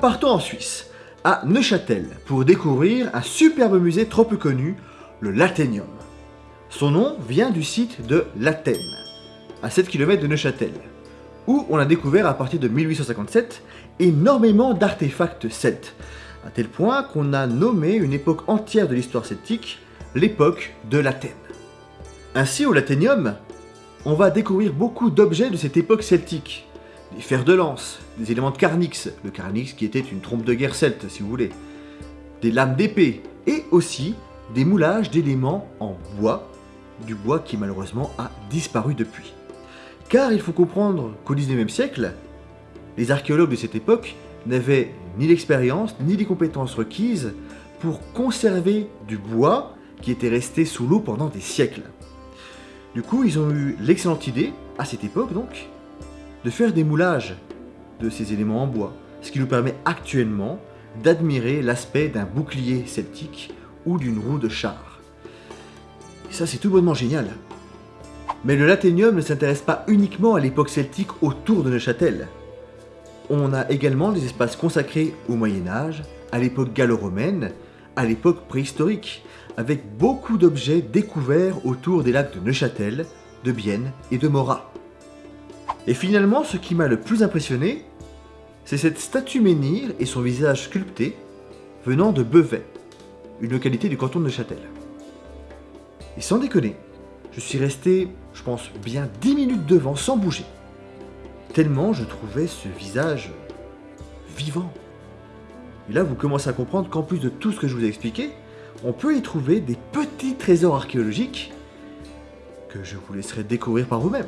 Partons en Suisse, à Neuchâtel, pour découvrir un superbe musée trop peu connu, le Lathénium. Son nom vient du site de l'Athènes, à 7 km de Neuchâtel, où on a découvert à partir de 1857 énormément d'artefacts celtes, à tel point qu'on a nommé une époque entière de l'histoire celtique l'époque de l'Athènes. Ainsi, au Lathénium, on va découvrir beaucoup d'objets de cette époque celtique. Des fers de lance, des éléments de carnix, le carnix qui était une trompe de guerre celte si vous voulez, des lames d'épée, et aussi des moulages d'éléments en bois, du bois qui malheureusement a disparu depuis. Car il faut comprendre qu'au 19e siècle, les archéologues de cette époque n'avaient ni l'expérience ni les compétences requises pour conserver du bois qui était resté sous l'eau pendant des siècles. Du coup, ils ont eu l'excellente idée, à cette époque donc, de faire des moulages de ces éléments en bois, ce qui nous permet actuellement d'admirer l'aspect d'un bouclier celtique ou d'une roue de char. Et ça, c'est tout bonnement génial. Mais le Lathénium ne s'intéresse pas uniquement à l'époque celtique autour de Neuchâtel. On a également des espaces consacrés au Moyen-Âge, à l'époque gallo-romaine, à l'époque préhistorique, avec beaucoup d'objets découverts autour des lacs de Neuchâtel, de Bienne et de Morat. Et finalement, ce qui m'a le plus impressionné, c'est cette statue menhir et son visage sculpté venant de Bevet, une localité du canton de Neuchâtel. Et sans déconner, je suis resté, je pense, bien 10 minutes devant sans bouger. Tellement je trouvais ce visage vivant. Et là, vous commencez à comprendre qu'en plus de tout ce que je vous ai expliqué, on peut y trouver des petits trésors archéologiques que je vous laisserai découvrir par vous-même.